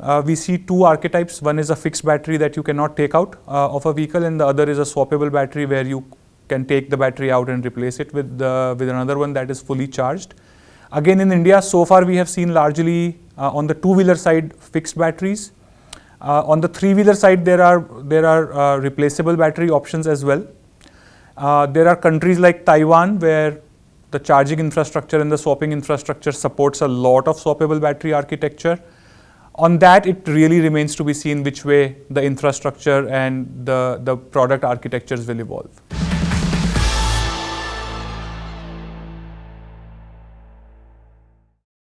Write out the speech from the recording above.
uh, we see two archetypes. One is a fixed battery that you cannot take out uh, of a vehicle and the other is a swappable battery where you can take the battery out and replace it with, the, with another one that is fully charged. Again in India, so far we have seen largely uh, on the two-wheeler side fixed batteries. Uh, on the three-wheeler side, there are, there are uh, replaceable battery options as well. Uh, there are countries like Taiwan where the charging infrastructure and the swapping infrastructure supports a lot of swappable battery architecture. On that, it really remains to be seen which way the infrastructure and the, the product architectures will evolve.